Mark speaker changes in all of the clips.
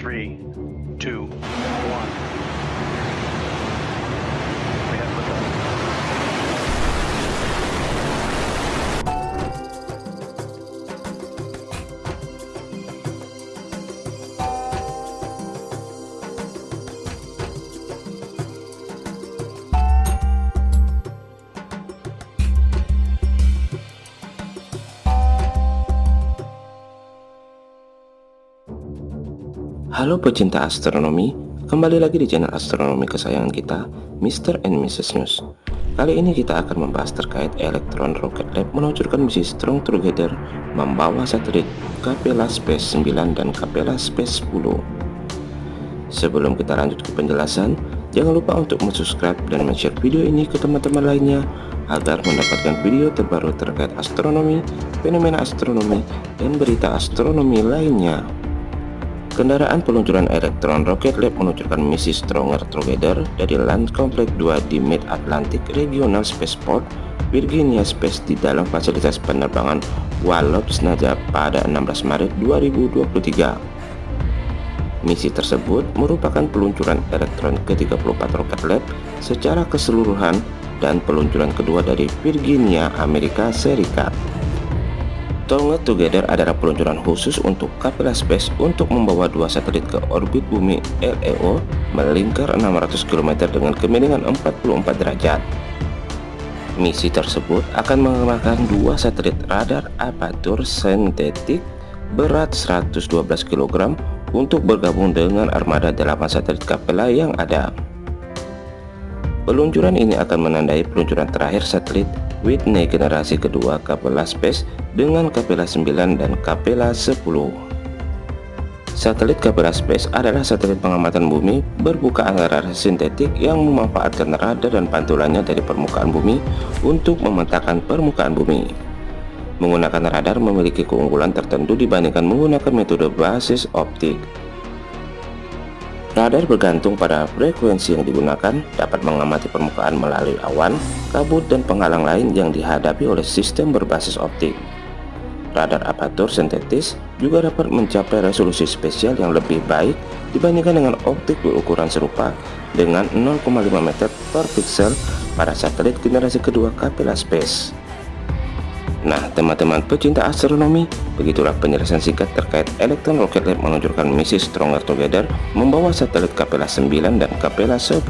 Speaker 1: three, two, one.
Speaker 2: Halo pecinta astronomi, kembali lagi di channel astronomi kesayangan kita, Mr. and Mrs. News. Kali ini kita akan membahas terkait Electron Rocket Lab meluncurkan misi Strong Together membawa satelit Capella Space 9 dan Capella Space 10. Sebelum kita lanjut ke penjelasan, jangan lupa untuk subscribe dan share video ini ke teman-teman lainnya agar mendapatkan video terbaru terkait astronomi, fenomena astronomi, dan berita astronomi lainnya. Kendaraan peluncuran Electron Rocket Lab meluncurkan misi Stronger Together dari Land Complex 2 di Mid-Atlantic Regional Spaceport, Virginia Space di dalam fasilitas penerbangan Wallops Naja pada 16 Maret 2023. Misi tersebut merupakan peluncuran Electron ke-34 Rocket Lab secara keseluruhan dan peluncuran kedua dari Virginia, Amerika Serikat. Stronger Together adalah peluncuran khusus untuk Capella Space untuk membawa dua satelit ke orbit bumi LEO melingkar 600 km dengan kemiringan 44 derajat. Misi tersebut akan menggunakan dua satelit radar apatur sintetik berat 112 kg untuk bergabung dengan armada 8 satelit Capella yang ada. Peluncuran ini akan menandai peluncuran terakhir satelit Whitney generasi kedua Capella Space dengan Capella 9 dan Capella 10. Satelit Capella Space adalah satelit pengamatan bumi berbuka antara sintetik yang memanfaatkan radar dan pantulannya dari permukaan bumi untuk memetakan permukaan bumi. Menggunakan radar memiliki keunggulan tertentu dibandingkan menggunakan metode basis optik. Radar bergantung pada frekuensi yang digunakan dapat mengamati permukaan melalui awan, kabut, dan penghalang lain yang dihadapi oleh sistem berbasis optik. Radar apatur sintetis juga dapat mencapai resolusi spesial yang lebih baik dibandingkan dengan optik berukuran serupa dengan 0,5 meter per pixel pada satelit generasi kedua Capella Space. Nah, teman-teman pecinta astronomi, begitulah penjelasan singkat terkait Electron Rocket Lab meluncurkan misi Stronger Together membawa satelit Capella 9 dan Capella 10.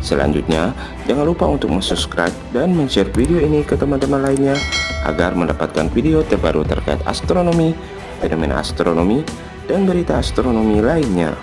Speaker 2: Selanjutnya, jangan lupa untuk subscribe dan share video ini ke teman-teman lainnya agar mendapatkan video terbaru terkait astronomi, fenomena astronomi, dan berita astronomi lainnya.